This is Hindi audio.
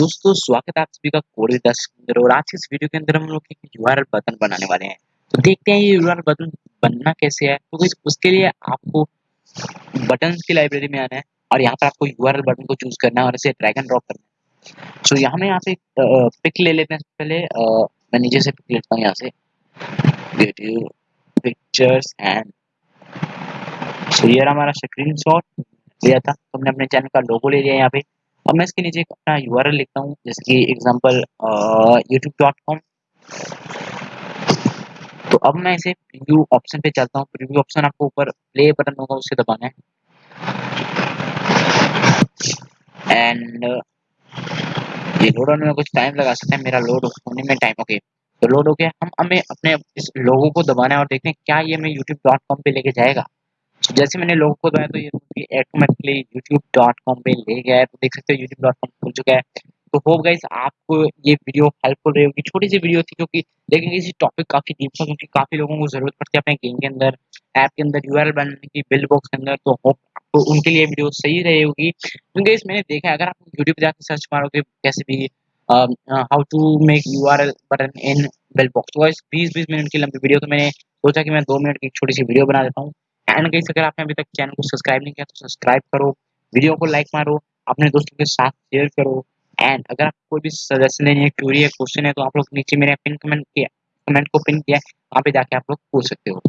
दोस्तों, स्वागत है आप सभी का कोड दस अंदर और आज इस वीडियो के अंदर हम लोग एक यूआरएल बटन बनाने वाले हैं। तो देखते हैं ये यूआरएल बटन बनना कैसे है। तो उसके लिए आपको बटन की लाइब्रेरी में आना है और यहाँ पर आपको यूआरएल बटन को चूज़ करना है और इसे ड्रैग एंड ड्रॉप करना है। सो यहाँ में यहाँ पे पिक ले लेते हैं पहले। मैं नीचे से पिक लेता हूँ यहाँ से। पिक्चर्स एंड सो ये हमारा स्क्रीन शॉट लिया था। तो हमने अपने चैनल का लोगो ले लिया यहाँ पे। अब मैं इसके नीचे अपना URL लिखता हूँ, जैसे कि एग्ज़ाम्पल यूट्यूब कॉम तो अब मैं इसे प्रीव्यू ऑप्शन पे चलता हूँ। प्रीव्यू ऑप्शन आपको ऊपर प्ले बटन होगा उसे दबाना है। एंड ये लोड होने में कुछ टाइम लगा सकते हैं। मेरा लोड होने में टाइम ओके तो लोड हो गया। हम हमें अपने इस लोगो को दबाना है और देखते हैं क्या ये हमें यूट्यूब डॉट कॉम पे लेके जाएगा। जैसे मैंने लोगों को दबाया तो ये ऑटोमेटिकली यूट्यूब डॉट कॉम पे ले गया है तो देख सकते हो यूट्यूब डॉट कॉम खुल चुका है। तो होप गाइस आपको ये वीडियो हेल्पफुल रही होगी। छोटी सी वीडियो थी क्योंकि लेकिन इसी टॉपिक काफ़ी डीप था, क्योंकि काफ़ी लोगों को ज़रूरत पड़ती है अपने गेम के अंदर ऐप के अंदर यूआरएल बनाने की बिल बॉक्स के अंदर। तो होप आपको उनके लिए वीडियो सही रही होगी। क्योंकि इस मैंने देखा है, अगर आप यूट्यूब पे जाकर सर्च मारोगे कैसे भी how to make U R L button in bill box तो बीस बीस मिनट की लंबी वीडियो तो मैंने सोचा कि मैं दो मिनट की छोटी सी वीडियो बना देता हूँ। एंड गई। अगर आपने अभी तक चैनल को सब्सक्राइब नहीं किया तो सब्सक्राइब करो। वीडियो को लाइक मारो। अपने दोस्तों के साथ शेयर करो। एंड अगर आप कोई भी सजेशन है क्यूरी है क्वेश्चन है तो आप लोग नीचे मेरे पिन कमेंट किया कमेंट को पिन किया, वहाँ पे जाके आप लोग पूछ सकते हो।